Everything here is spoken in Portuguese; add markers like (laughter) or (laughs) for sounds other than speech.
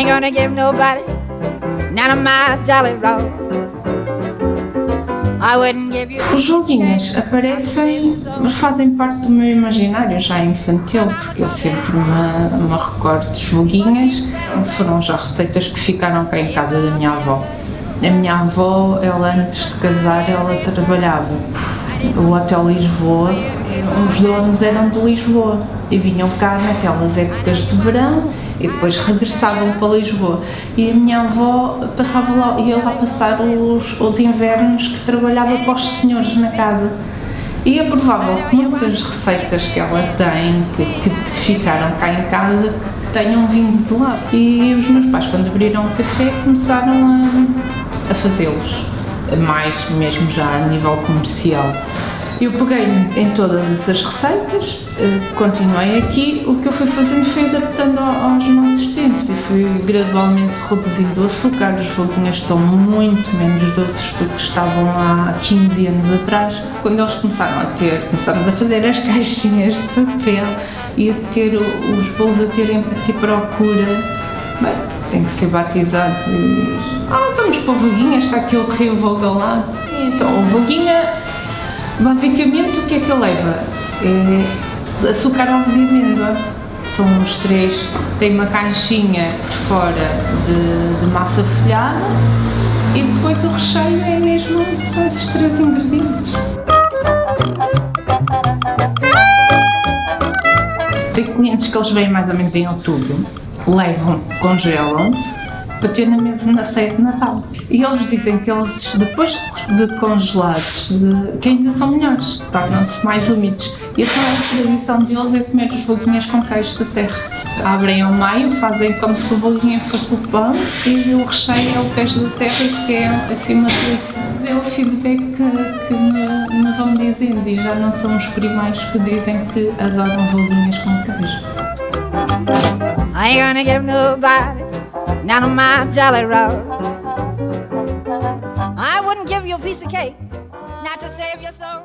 Ain't gonna give nobody none of my jolly roll. Os joguinhos aparecem, mas fazem parte do meu imaginário já infantil, porque eu sempre me, me recordo dos joguinhos. Foram já receitas que ficaram cá em casa da minha avó. A minha avó, ela antes de casar, ela trabalhava o Hotel Lisboa, os donos eram de Lisboa e vinham cá naquelas épocas de verão e depois regressavam para Lisboa. E a minha avó passava lá, ia lá passar os, os invernos que trabalhava para os senhores na casa. E é provável que muitas receitas que ela tem, que, que ficaram cá em casa, que tenham vindo de lá. E os meus pais, quando abriram o café, começaram a, a fazê-los mais mesmo já a nível comercial. Eu peguei em todas essas receitas, eh, continuei aqui, o que eu fui fazendo foi adaptando aos nossos tempos e fui gradualmente reduzindo o açúcar, os foguinhos estão muito menos doces do que estavam há 15 anos atrás. Quando eles começaram a ter, começámos a fazer as (laughs) caixinhas de papel e a ter os bolos a terem a ter procura Bem, tem que ser batizados e... Ah, vamos para o Voguinha, está aqui o rio Vogalado. Então, o Voguinha, basicamente, o que é que ele leva? É açúcar, ovos e amêndoa. São os três. Tem uma caixinha por fora de, de massa folhada e depois o recheio é mesmo, são esses três ingredientes. Tem clientes que eles vêm mais ou menos em outubro levam, congelam para ter na mesa na ceia de Natal. E eles dizem que eles, depois de congelados, de, que ainda são melhores, tornam-se mais úmidos. E então a tradição deles é comer os bolinhas com queijo da serra. Abrem ao meio, fazem como se o bolinho fosse o pão e o recheio é o queijo da serra que é assim uma delícia. É o feedback que, que me, me, vão dizendo e já não são os primeiros que dizem que adoram bolinhas com queijo. I ain't gonna give nobody none of my jolly roll. I wouldn't give you a piece of cake not to save your soul.